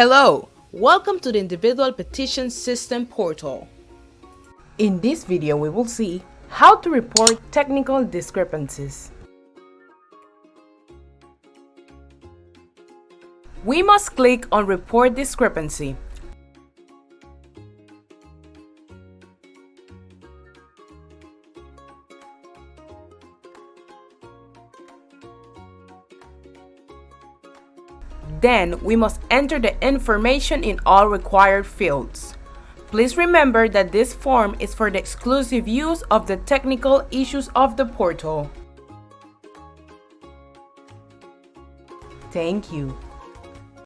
Hello, welcome to the Individual Petition System portal. In this video, we will see how to report technical discrepancies. We must click on Report Discrepancy. Then, we must enter the information in all required fields. Please remember that this form is for the exclusive use of the technical issues of the portal. Thank you.